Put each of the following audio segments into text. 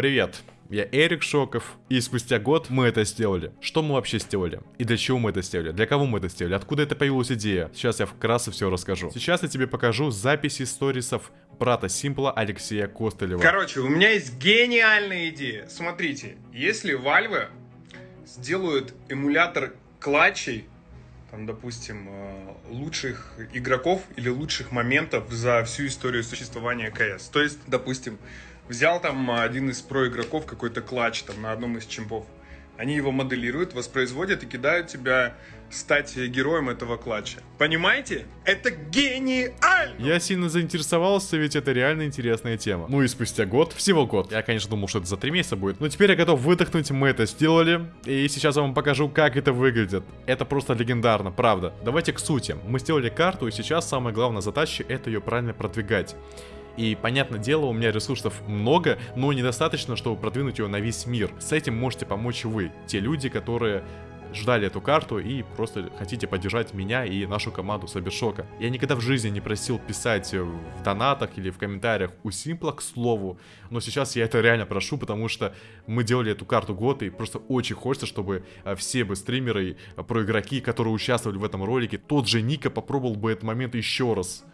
Привет, я Эрик Шоков, и спустя год мы это сделали. Что мы вообще сделали? И для чего мы это сделали? Для кого мы это сделали? Откуда это появилась идея? Сейчас я вкратце все расскажу. Сейчас я тебе покажу записи сторисов брата Симпла Алексея Костылева. Короче, у меня есть гениальная идея. Смотрите, если Valve сделают эмулятор клатчей, там, допустим, э, лучших игроков или лучших моментов за всю историю существования КС. То есть, допустим, взял там один из про игроков какой-то клатч там на одном из чемпов. Они его моделируют, воспроизводят и кидают тебя стать героем этого клатча. Понимаете? Это гениально! Я сильно заинтересовался, ведь это реально интересная тема. Ну и спустя год, всего год. Я, конечно, думал, что это за три месяца будет. Но теперь я готов выдохнуть, мы это сделали. И сейчас я вам покажу, как это выглядит. Это просто легендарно, правда. Давайте к сути. Мы сделали карту, и сейчас самая главная задача это ее правильно продвигать. И, понятное дело, у меня ресурсов много, но недостаточно, чтобы продвинуть ее на весь мир. С этим можете помочь вы, те люди, которые ждали эту карту и просто хотите поддержать меня и нашу команду Сабершока. Я никогда в жизни не просил писать в донатах или в комментариях у Симпла, к слову, но сейчас я это реально прошу, потому что мы делали эту карту год, и просто очень хочется, чтобы э, все бы стримеры, э, про игроки, которые участвовали в этом ролике, тот же Ника попробовал бы этот момент еще раз.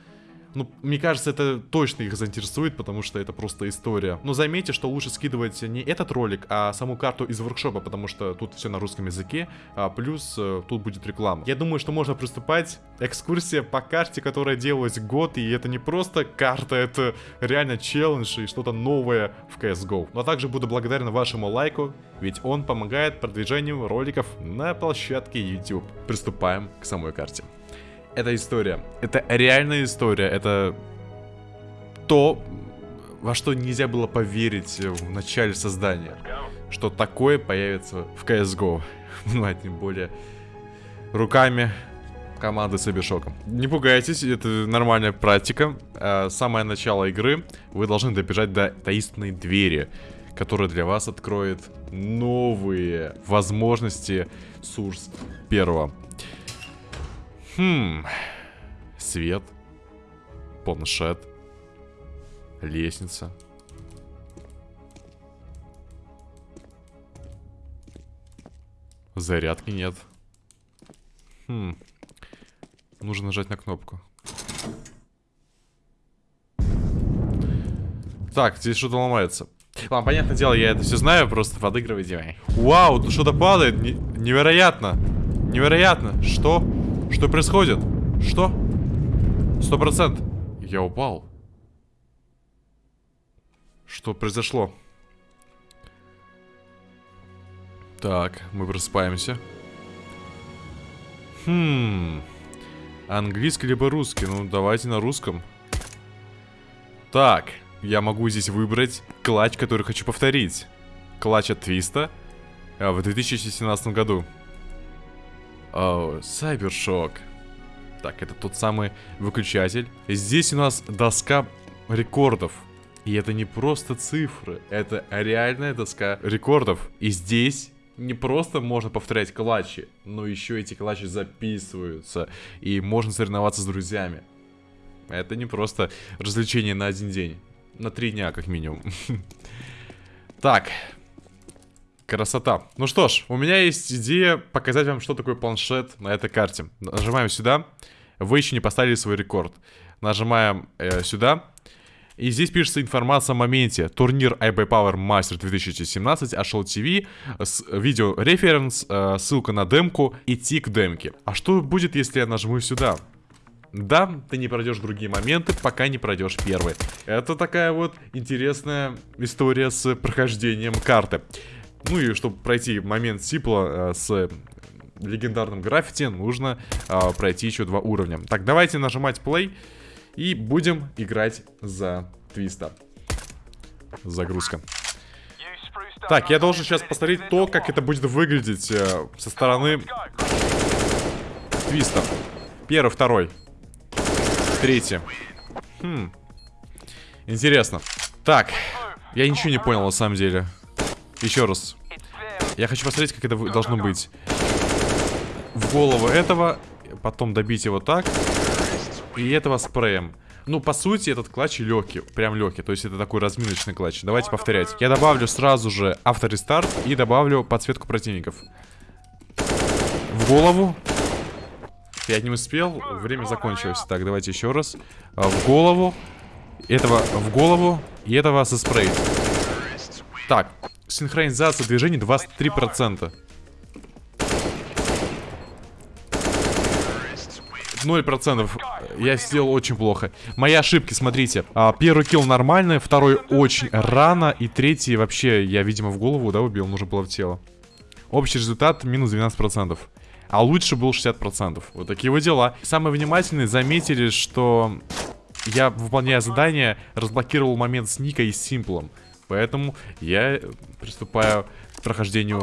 Ну, мне кажется, это точно их заинтересует, потому что это просто история. Но заметьте, что лучше скидывать не этот ролик, а саму карту из воркшопа, потому что тут все на русском языке, а плюс э, тут будет реклама. Я думаю, что можно приступать. Экскурсия по карте, которая делалась год, и это не просто карта, это реально челлендж и что-то новое в CSGO. Но также буду благодарен вашему лайку, ведь он помогает продвижению роликов на площадке YouTube. Приступаем к самой карте это история. Это реальная история. Это то, во что нельзя было поверить в начале создания. Что такое появится в CSGO. Ну, а тем более руками команды с Абишоком. Не пугайтесь, это нормальная практика. А, самое начало игры вы должны добежать до таинственной двери, которая для вас откроет новые возможности Сурс первого. Хм. Свет. Планшет. Лестница. Зарядки нет. Хм. Нужно нажать на кнопку. Так, здесь что-то ломается. Ладно, понятное дело, я это все знаю, просто подыгрывайте. Вау, тут что-то падает. невероятно. Невероятно. Что? Что происходит? Что? Сто процент. Я упал. Что произошло? Так, мы просыпаемся. Хм. Английский либо русский? Ну, давайте на русском. Так, я могу здесь выбрать клатч, который хочу повторить. Клатч от Твиста а, в 2017 году. Сайбершок. Так, это тот самый выключатель. Здесь у нас доска рекордов. И это не просто цифры, это реальная доска рекордов. И здесь не просто можно повторять клатчи, но еще эти клатчи записываются. И можно соревноваться с друзьями. Это не просто развлечение на один день. На три дня, как минимум. Так, Красота. Ну что ж, у меня есть идея показать вам, что такое планшет на этой карте. Нажимаем сюда. Вы еще не поставили свой рекорд. Нажимаем э, сюда. И здесь пишется информация о моменте. Турнир iBay Power Master 2017, Ашел ТВ, видео референс, э, ссылка на демку, идти к демке. А что будет, если я нажму сюда? Да, ты не пройдешь другие моменты, пока не пройдешь первый. Это такая вот интересная история с прохождением карты. Ну и чтобы пройти момент Сипла э, с легендарным граффити, нужно э, пройти еще два уровня. Так, давайте нажимать play и будем играть за Твиста. Загрузка. Так, я должен сейчас посмотреть то, как это будет выглядеть э, со стороны Твиста. Первый, второй. Третий. Хм. Интересно. Так, я ничего не понял на самом деле. Еще раз. Я хочу посмотреть, как это должно быть. В голову этого, потом добить его так. И этого спреем. Ну, по сути, этот клатч легкий, прям легкий. То есть это такой разминочный клатч. Давайте повторять. Я добавлю сразу же авторестарт и добавлю подсветку противников. В голову. Я не успел, время закончилось. Так, давайте еще раз. А, в голову. Этого в голову. И этого со спрей. Так, синхронизация движений 23%. 0%. Я сделал очень плохо. Мои ошибки, смотрите. А, первый килл нормальный, второй очень рано, и третий вообще, я, видимо, в голову, да, убил, нужно было в тело. Общий результат минус 12%. А лучше был 60%. Вот такие вот дела. Самые внимательные заметили, что я, выполняя задание, разблокировал момент с Никой и Симплом. Поэтому я приступаю к прохождению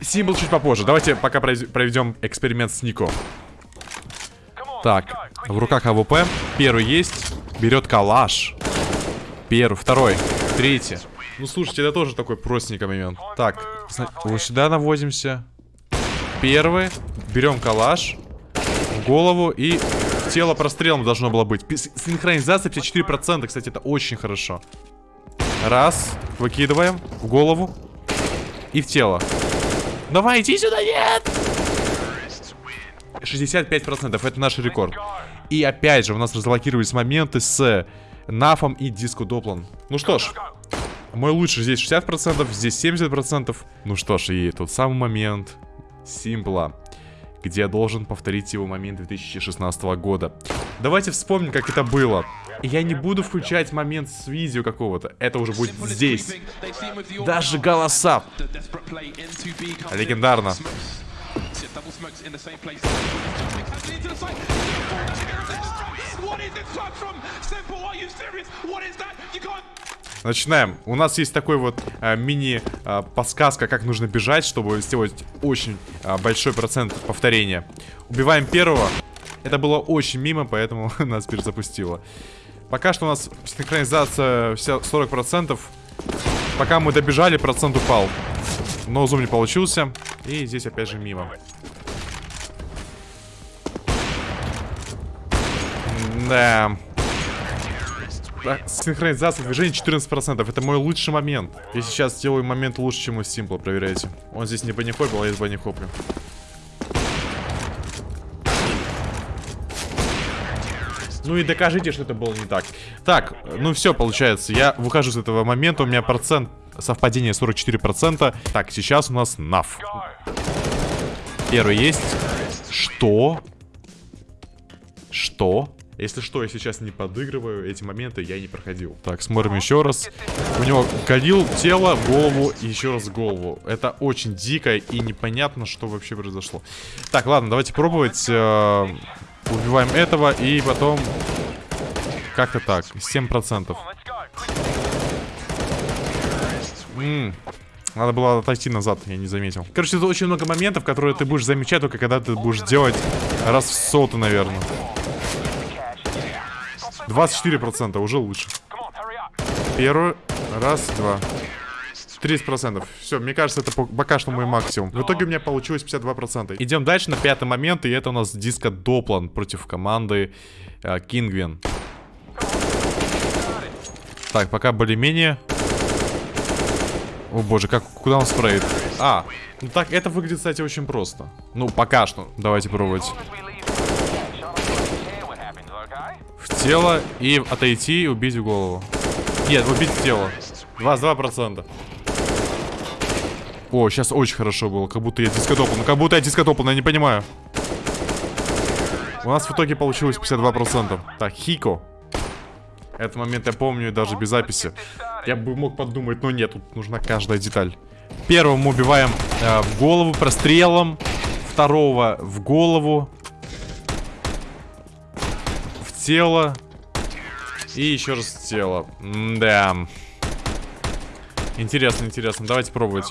Симпл чуть попозже. Давайте пока проведем эксперимент с Нико. Так, в руках AWP. Первый есть. Берет калаш. Первый, второй, третий. Ну, слушайте, это тоже такой простенький момент. Так, вот сюда навозимся. Первый. Берем калаш. В голову и тело прострелом должно было быть. Синхронизация 54%, кстати, это очень хорошо. Раз. Выкидываем. В голову. И в тело. Давай, иди сюда, нет! 65%, это наш рекорд. И опять же, у нас разблокировались моменты с Нафом и Диско Доплан. Ну что ж, мой лучший здесь 60%, здесь 70%. Ну что ж, и тот самый момент Симпла, где я должен повторить его момент 2016 года. Давайте вспомним, как это было. Я не буду включать момент с видео какого-то. Это уже будет здесь. Даже голоса. Легендарно. Начинаем. У нас есть такой вот э, мини-подсказка, э, как нужно бежать, чтобы сделать очень э, большой процент повторения. Убиваем первого. Это было очень мимо, поэтому нас перезапустило. Пока что у нас синхронизация вся 40%. Пока мы добежали, процент упал. Но зум не получился. И здесь опять же мимо. Да. Синхронизация движения 14%. Это мой лучший момент. Я сейчас сделаю момент лучше, чем у Симпла, проверяйте. Он здесь не банихопил, а я банихоплю. Ну и докажите, что это было не так. Так, ну все, получается. Я выхожу с этого момента. У меня процент совпадения 44%. Так, сейчас у нас наф. Первый есть. Что? Что? Если что, я сейчас не подыгрываю, эти моменты я не проходил. Так, смотрим еще раз. У него калил тело, голову и еще раз голову. Это очень дико и непонятно, что вообще произошло. Так, ладно, давайте пробовать. Убиваем этого и потом... Как-то так, 7%. М надо было отойти назад, я не заметил. Короче, тут очень много моментов, которые ты будешь замечать только когда ты будешь делать раз в соту, наверное. 24% уже лучше. Первый. Раз, два. 30%. Все, мне кажется, это пока что мой максимум. В итоге у меня получилось 52%. Идем дальше на пятый момент, и это у нас диско Доплан против команды э, Кингвин. Так, пока более-менее. О боже, как, куда он спреет? А, ну так, это выглядит, кстати, очень просто. Ну, пока что. Давайте пробовать в тело и отойти и убить в голову. Нет, убить в тело. 22%. О, сейчас очень хорошо было. Как будто я дискотопал. Ну, как будто я дискотопал, я не понимаю. У нас в итоге получилось 52%. Так, Хико. Этот момент я помню даже без записи. Я бы мог подумать, но нет, тут нужна каждая деталь. Первого мы убиваем э, в голову прострелом. Второго в голову тело. И еще раз тело. да. Интересно, интересно. Давайте пробовать.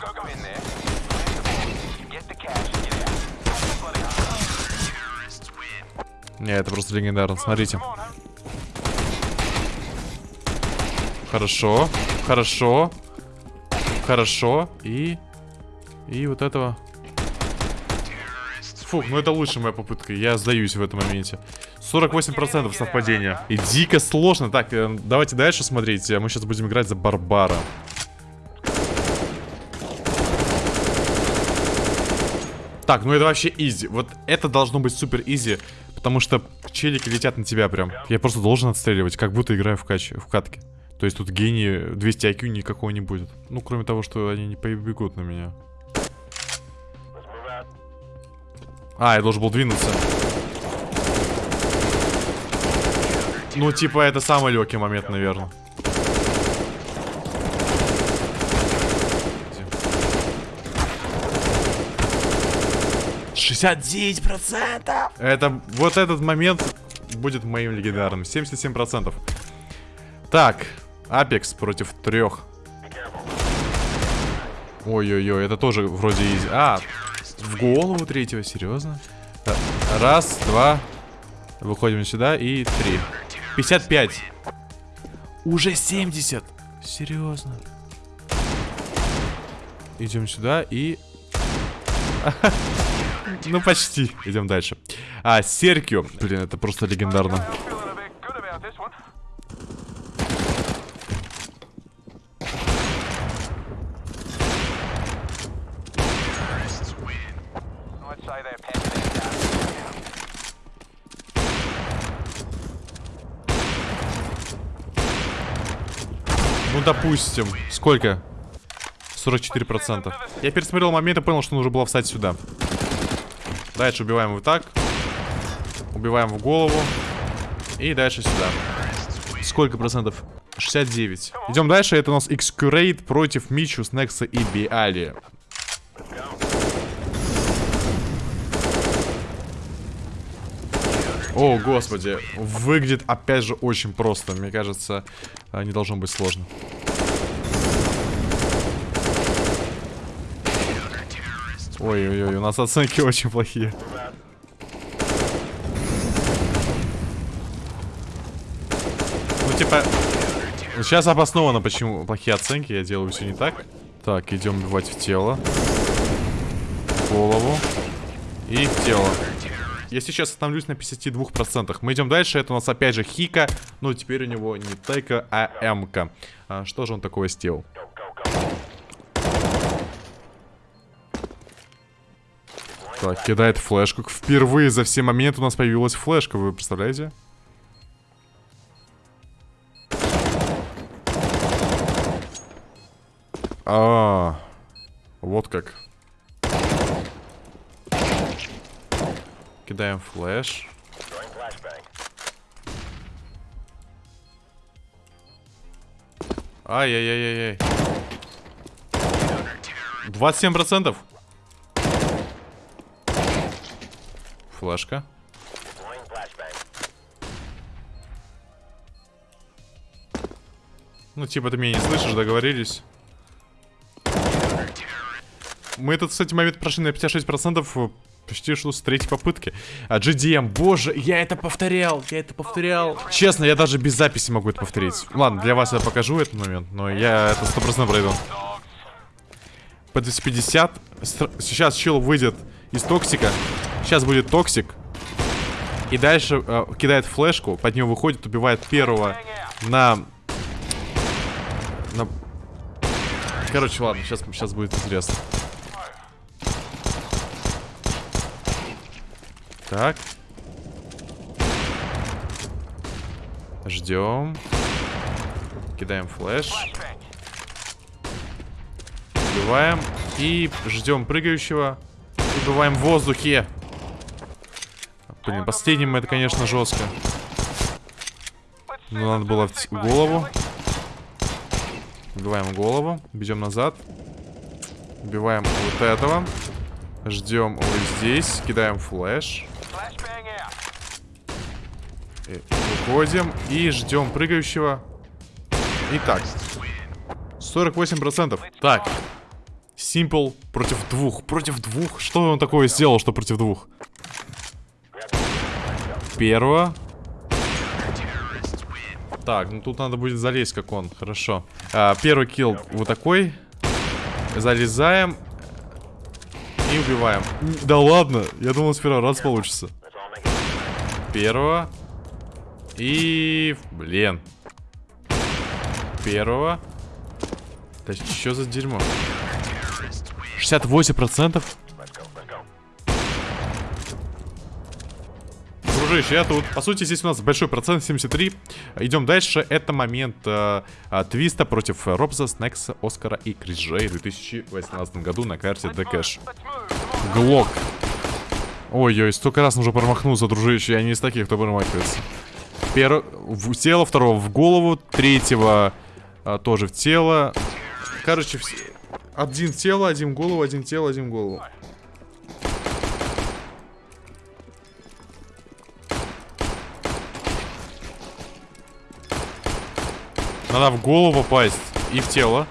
Не, это просто легендарно. Смотрите. Хорошо. Хорошо. Хорошо. И... И вот этого... Фух, ну это лучшая моя попытка. Я сдаюсь в этом моменте. 48% совпадения. И дико сложно. Так, э, давайте дальше смотреть. Мы сейчас будем играть за Барбара. Так, ну это вообще изи. Вот это должно быть супер изи. Потому что челики летят на тебя прям. Я просто должен отстреливать, как будто играю в, кач... в катке. То есть тут гений 200 IQ никакого не будет. Ну, кроме того, что они не побегут на меня. А, я должен был двинуться. Ну, типа, это самый легкий момент, наверное. Шестьдесят девять процентов! Это, вот этот момент будет моим легендарным. 77 процентов. Так, Апекс против трех. Ой-ой-ой, это тоже вроде изи. А, в голову третьего, серьезно? Раз, два. Выходим сюда и три. 55. Уже 70. Серьезно. Идем сюда и... ну, почти. Идем дальше. А, Серкио. Блин, это просто легендарно. Ну, допустим. Сколько? 44%. Я пересмотрел момент и понял, что нужно было встать сюда. Дальше убиваем вот так. Убиваем в голову. И дальше сюда. Сколько процентов? 69. Идем дальше. Это у нас Excurate против Мичу, Снекса и Биали. О, господи. Выглядит, опять же, очень просто. Мне кажется, не должно быть сложно. Ой-ой-ой, у нас оценки очень плохие. Ну, типа... Сейчас обосновано, почему плохие оценки. Я делаю все не так. Так, идем убивать в тело. В голову. И в тело. Я сейчас остановлюсь на 52%. Мы идем дальше. Это у нас опять же Хика. Но теперь у него не Тайка, а М-ка. А что же он такое сделал? Так, кидает флешку. Впервые за все моменты у нас появилась флешка. Вы представляете? А, -а, -а вот как. Кидаем флеш. Ай-яй-яй-яй-яй. 27 Флешка. Ну, типа, ты меня не слышишь, договорились. Мы этот, кстати, момент прошли на 56%. Почти что с третьей попытки. А GDM, боже, я это повторял, я это повторял. Честно, я даже без записи могу это повторить. Ладно, для вас я покажу этот момент, но я это 100% пройду. По 250. Сейчас чел выйдет из токсика. Сейчас будет токсик. И дальше э, кидает флешку, под него выходит, убивает первого на... на... Короче, ладно, сейчас, сейчас будет интересно. Так. Ждем. Кидаем флеш. Убиваем. И ждем прыгающего. И бываем в воздухе. Блин, последним это, конечно, жестко. Но надо было в голову. Убиваем голову. Бежим назад. Убиваем вот этого. Ждем вот здесь. Кидаем флеш. Э, выходим и ждем прыгающего. Итак. 48%. Так. Simple против двух. Против двух? Что он такое сделал, что против двух? Первого. Так, ну тут надо будет залезть, как он. Хорошо. А, первый килл вот такой. Залезаем. И убиваем. Да ладно, я думал с первого раза получится. Первого. И... Блин. Первого. Да что за дерьмо? 68%? Дружище, я тут. По сути, здесь у нас большой процент, 73. Идем дальше. Это момент э, э, твиста против Робза, Снекса, Оскара и Крис Джей в 2018 году на карте Дэкэш. Глок. Ой-ой, столько раз уже промахнулся, дружище. Я не из таких, кто промахивается. Первого в тело, второго в голову, третьего а, тоже в тело. Короче, все... один в тело, один в голову, один в тело, один в голову. Надо в голову попасть и в тело.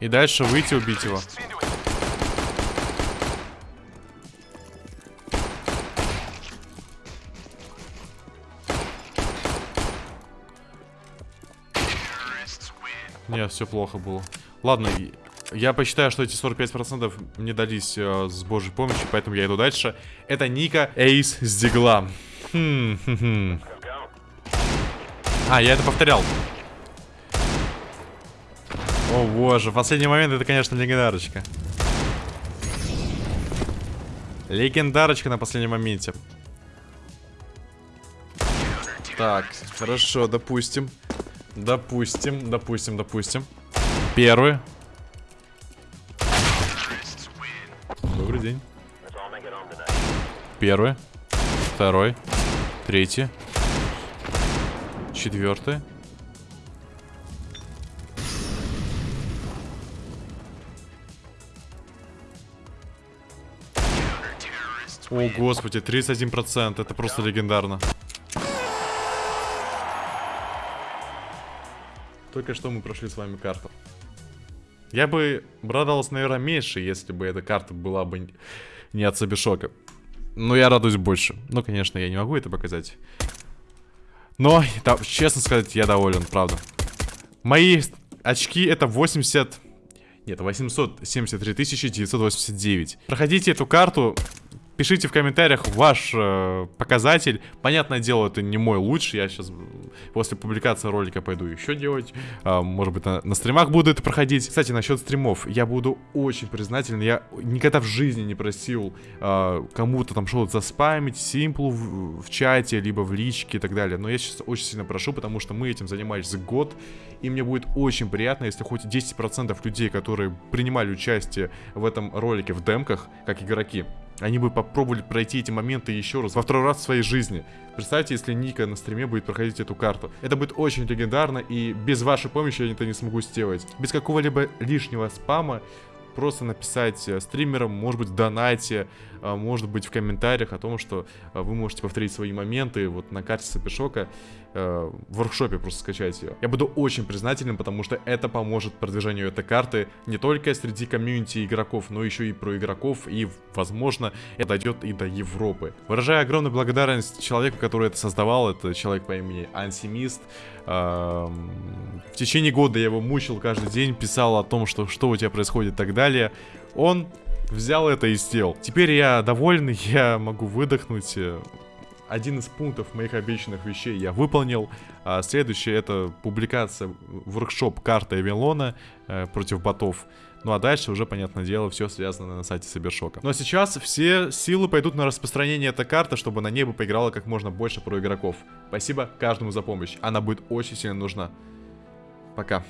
И дальше выйти убить его. Не, все плохо было. Ладно, я посчитаю, что эти 45% мне дались э, с божьей помощью, поэтому я иду дальше. Это Ника Эйс с Дигла. Хм, хм, хм. А, я это повторял. О боже, последний момент это, конечно, легендарочка. Легендарочка на последнем моменте. Так, хорошо, допустим. Допустим, допустим, допустим. Первый. Добрый день. Первый. Второй. Третий. Четвертый. О, господи, 31%. Это просто легендарно. Только что мы прошли с вами карту. Я бы радовался, наверное, меньше, если бы эта карта была бы не от Сабишока. Но я радуюсь больше. Ну, конечно, я не могу это показать. Но, да, честно сказать, я доволен, правда. Мои очки это 80... Нет, 873 989. Проходите эту карту, Пишите в комментариях ваш э, показатель. Понятное дело, это не мой лучший. Я сейчас после публикации ролика пойду еще делать. Э, может быть, на, на стримах буду это проходить. Кстати, насчет стримов. Я буду очень признателен. Я никогда в жизни не просил э, кому-то там что-то заспамить, симплу в, в чате, либо в личке и так далее. Но я сейчас очень сильно прошу, потому что мы этим занимались год. И мне будет очень приятно, если хоть 10% людей, которые принимали участие в этом ролике в демках, как игроки, они бы попробовали пройти эти моменты еще раз, во второй раз в своей жизни. Представьте, если Ника на стриме будет проходить эту карту. Это будет очень легендарно, и без вашей помощи я это не смогу сделать. Без какого-либо лишнего спама просто написать э, стримерам, может быть, в донате, а, может быть, в комментариях о том, что а, вы можете повторить свои моменты вот на карте Сапишока, э, в воркшопе просто скачать ее. Я буду очень признателен, потому что это поможет продвижению этой карты не только среди комьюнити игроков, но еще и про игроков, и, возможно, это дойдет и до Европы. Выражаю огромную благодарность человеку, который это создавал, это человек по имени Ансимист, в течение года я его мучил каждый день, писал о том, что, что у тебя происходит и так далее. Он взял это и сделал. Теперь я доволен, я могу выдохнуть. Один из пунктов моих обещанных вещей я выполнил. А следующее это публикация воркшоп карта Эвелона э, против ботов. Ну а дальше уже, понятное дело, все связано на сайте Сабершока. Но сейчас все силы пойдут на распространение этой карты, чтобы на ней бы поиграло как можно больше про игроков. Спасибо каждому за помощь. Она будет очень сильно нужна. Пока.